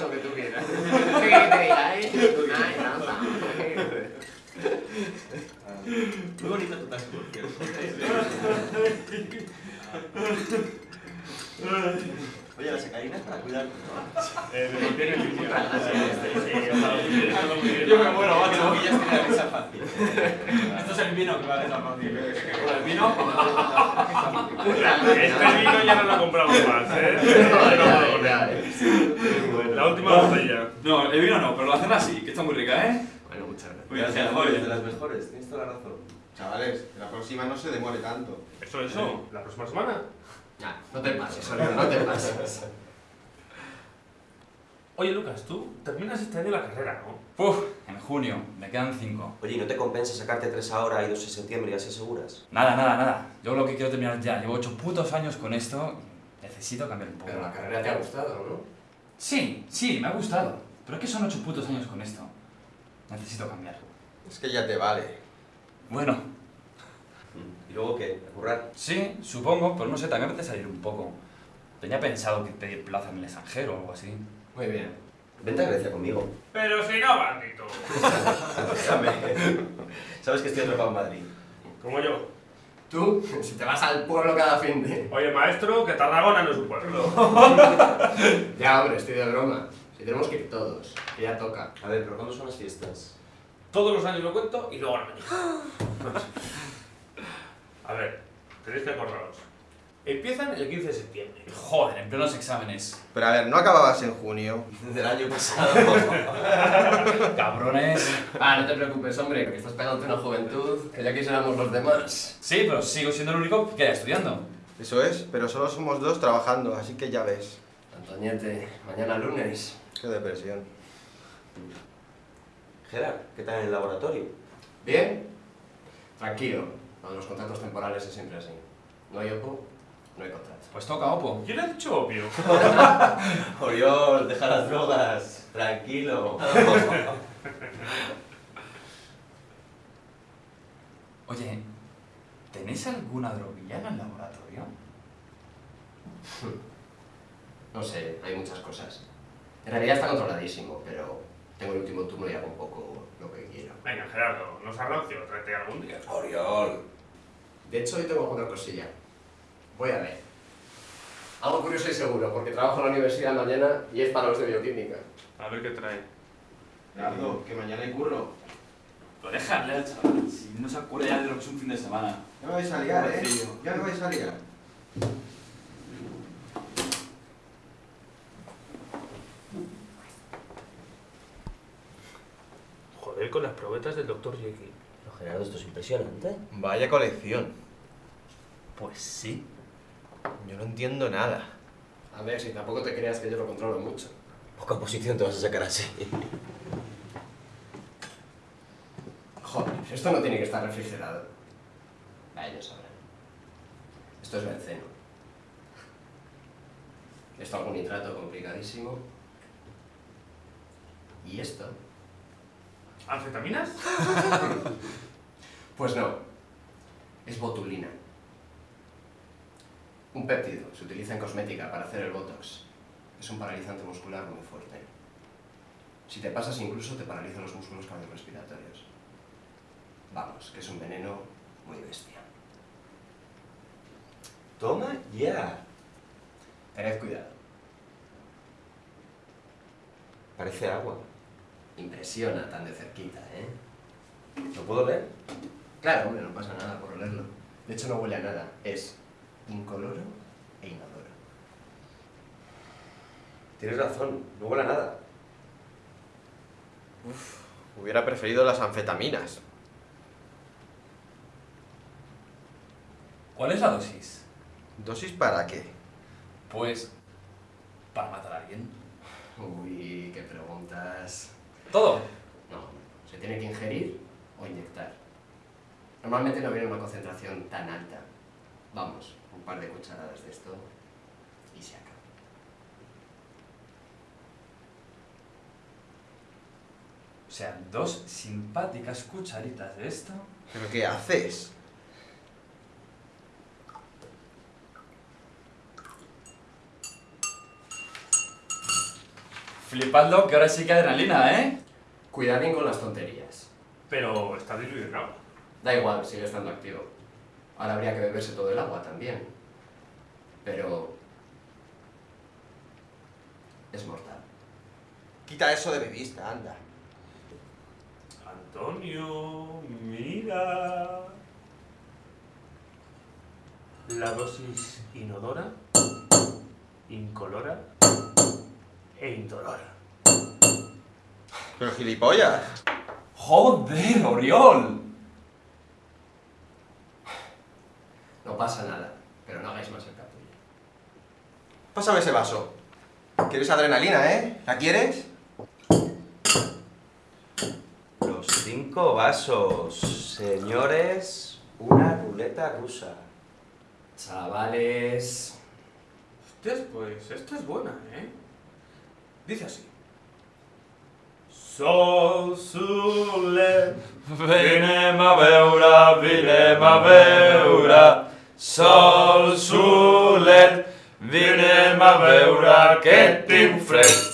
Lo que tú quieras. Muy bonita tu taza, por cierto. Oye, la para cuidar. Me el. Yo me muero. No que la fácil. Esto es el vino que va a desaparecer. El vino? Este vino ya no lo compramos más, ¿eh? La última botella. No, el vino no, pero la cena sí, que está muy rica, ¿eh? Bueno, muchas gracias. Muy Gracias, de las mejores, tienes toda la razón. Chavales, la próxima no se demore tanto. ¿Eso, eso? ¿La próxima semana? Ah, no te pases, Oliver, no te pases. Oye, Lucas, tú terminas este año la carrera, ¿no? Uf, en junio, me quedan cinco. Oye, ¿y no te compensa sacarte tres ahora y dos en septiembre y así aseguras? Nada, nada, nada. Yo lo que quiero terminar ya. Llevo ocho putos años con esto y necesito cambiar un poco. Pero la carrera te ha gustado, ¿no? Sí, sí, me ha gustado. Pero es que son ocho putos años con esto. Necesito cambiar. Es que ya te vale. Bueno, ¿Y luego qué? ¿A currar? sí, supongo, pero no sé, también me salir un poco. Tenía pensado que pedir plaza en el extranjero o algo así. Muy bien. Vente a Grecia conmigo. Pero si no, bandito. Déjame. Sabes que estoy atrapado en Madrid. Como yo. Tú, si te vas al pueblo cada fin de... Oye, maestro, que Tarragona no es un pueblo. Ya, hombre, estoy de broma. Si tenemos que ir todos, que ya toca. A ver, ¿pero cuándo son las fiestas? Todos los años lo cuento y luego no me. A ver, tenéis que acordaros. Empiezan el 15 de septiembre. Joder, en plenos exámenes. Pero a ver, ¿no acababas en junio? Del año pasado. Cabrones. Ah, no te preocupes, hombre, que estás pegándote una juventud, que ya quisiéramos los demás. Sí, pero sigo siendo el único que queda estudiando. Eso es, pero solo somos dos trabajando, así que ya ves. Antoñete, mañana lunes. Qué depresión. Gerard, ¿qué tal en el laboratorio? ¿Bien? Tranquilo, lo de los contratos temporales es siempre así. No hay OPO, no hay contrato. Pues toca, Opo. ¿Quién ha dicho obvio? Oriol, deja las drogas. Tranquilo. Oye, ¿tenéis alguna droguilla en el laboratorio? No sé, hay muchas cosas. En realidad está controladísimo, pero tengo el último turno y hago un poco lo que quiero. Venga, Gerardo, nos arrancio, tráete algún día. Oriol. De hecho, hoy tengo alguna cosilla. Voy a ver. Algo curioso y seguro, porque trabajo en la universidad mañana y es para los de bioquímica. A ver qué trae. Gerardo, que mañana hay curro. Pero déjale al chaval, si no se acuerda ya de lo que es un fin de semana. Ya me vais a liar, ¿eh? Ya me vais a liar. Joder, con las probetas del doctor Jekyll. Gerardo, esto es impresionante. Vaya colección. Pues sí. Yo no entiendo nada. A ver, si tampoco te creas que yo lo controlo mucho. Poca posición te vas a sacar así. Joder, esto no tiene que estar refrigerado. A ellos sabrán. Esto es benceno. Esto algún nitrato complicadísimo. ¿Y esto? ¿Anfetaminas? Pues no. Es botulina. Un péptido. Se utiliza en cosmética para hacer el botox. Es un paralizante muscular muy fuerte. Si te pasas incluso te paraliza los músculos cardiorrespiratorios. Vamos, que es un veneno muy bestia. Toma ya. Tened cuidado. Parece agua. Impresiona tan de cerquita, ¿eh? ¿Lo puedo ver? Claro, hombre, no pasa nada por olerlo. De hecho, no huele a nada. Es incoloro e inodoro. Tienes razón, no huele a nada. Hubiera preferido las anfetaminas. ¿Cuál es la dosis? ¿Dosis para qué? Pues para matar a alguien. Uy, qué preguntas. Todo. No, se tiene que ingerir o inyectar. Normalmente no viene una concentración tan alta. Vamos, un par de cucharadas de esto y se acaba. O sea, dos simpáticas cucharitas de esto. ¿Pero qué haces? Flipando que ahora sí que adrenalina, ¿eh? Cuidadín con las tonterías. Pero está diluido en agua. Da igual, sigue estando activo. Ahora habría que beberse todo el agua también. Pero... Es mortal. Quita eso de mi vista, anda. Antonio, mira. La dosis inodora, incolora e indolora. Pero gilipollas. ¡Joder, Oriol! Pasa nada, pero no hagáis más el capullo. Pásame ese vaso. ¿Quieres adrenalina, eh? ¿La quieres? Los cinco vasos, señores, una ruleta rusa. Chavales... Hostias, pues esta es buena, ¿eh? Dice así. Sol, sole, Vinem a veure, vinem a veure, sol, solet, vinem a veure que tinc fred.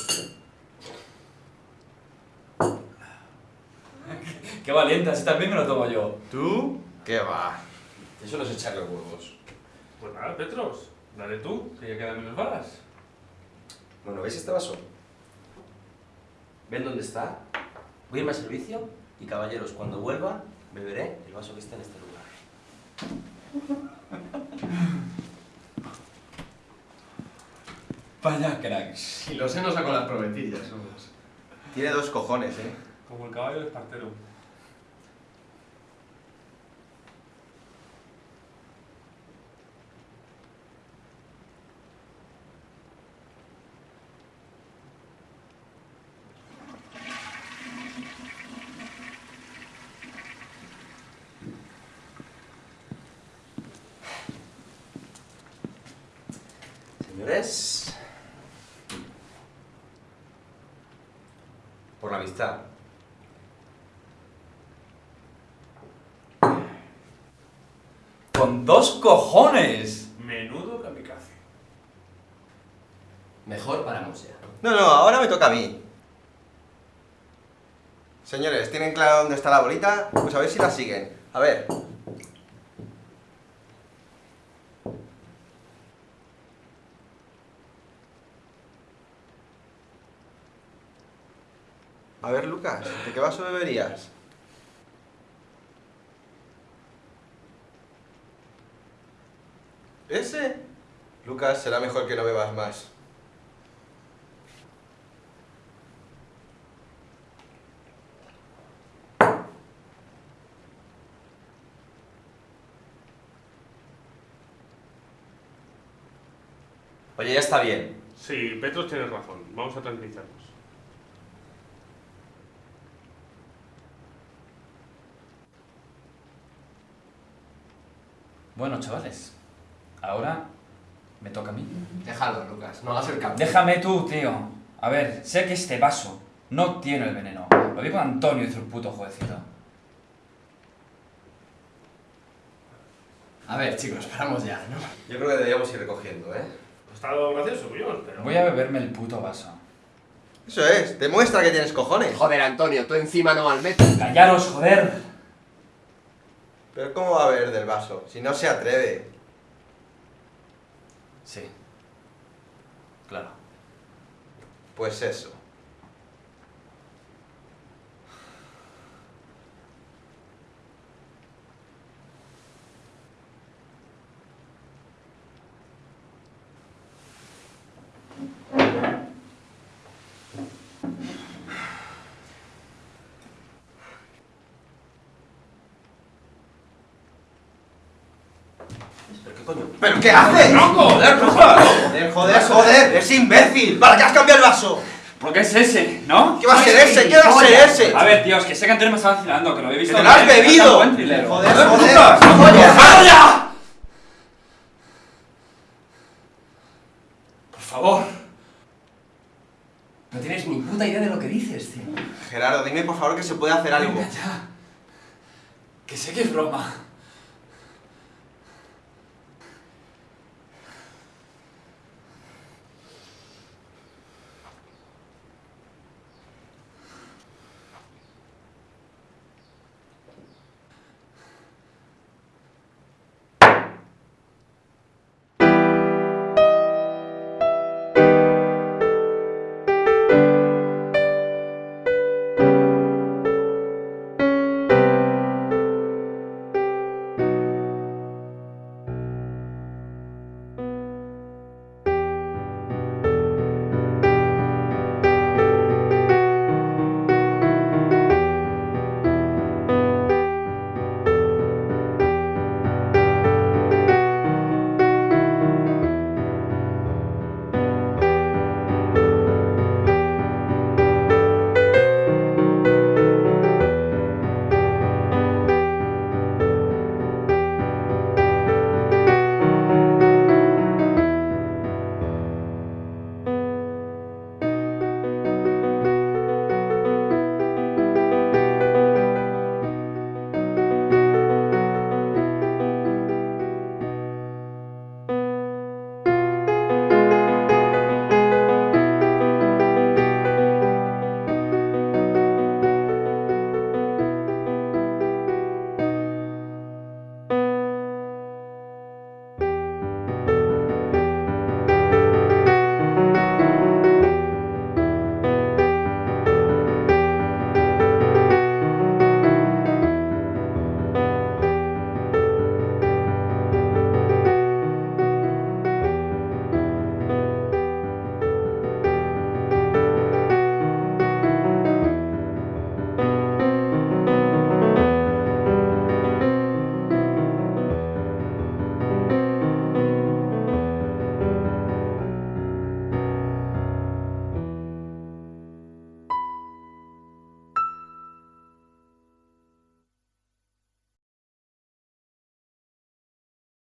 Qué valiente, así también me lo tomo yo. ¿Tú? ¿Qué va? Eso no es echarle huevos. Pues nada, Petros, dale tú, que ya quedan menos balas. Bueno, ¿veis este vaso? ¿Ven dónde está? Voy a irme a servicio y caballeros, cuando vuelva, beberé el vaso que está en este lugar. Vaya cracks. Y los hemos con las prometillas somos. Tiene dos cojones, eh. Como el caballo de Espartero. Señores, por la amistad. Con dos cojones. Menudo kamikaze. Mejor paramos ya. No, no, ahora me toca a mí. Señores, ¿tienen claro dónde está la bolita? Pues a ver si la siguen. A ver. A ver, Lucas, ¿de qué vaso beberías? ¿Ese? Lucas, será mejor que no bebas más. Oye, ya está bien. Sí, Petros tiene razón. Vamos a tranquilizarnos. Bueno, chavales, ahora me toca a mí. Déjalo, Lucas, no hagas el capullo. Déjame tú, tío. A ver, sé que este vaso no tiene el veneno. Lo vi con Antonio hizo el puto jueguecito. A ver, chicos, paramos ya, ¿no? Yo creo que deberíamos ir recogiendo, ¿eh? Ha estado gracioso, Oriol, pero... Voy a beberme el puto vaso. Eso es, demuestra que tienes cojones. Joder, Antonio, tú encima no al metro. ¡Callaros, joder! Pero ¿cómo va a beber del vaso? Si no se atreve. Sí. Claro. Pues eso. Coño? ¿Pero qué haces? ¡Joder, Joder, joder, joder, es imbécil. ¿Para qué has cambiado el vaso? ¿Por qué es ese, no? ¿Qué va a ser ese? ¿Qué va a ser ese? A ver, tío, es que sé que Antonio me estaba vacilando, que lo ¡Que visto. te lo has que bebido! Joder, joder, ¡Vamos joder. ya! Por favor. No tienes ni puta idea de lo que dices, tío. Gerardo, dime por favor que se puede hacer algo. Que sé que es broma.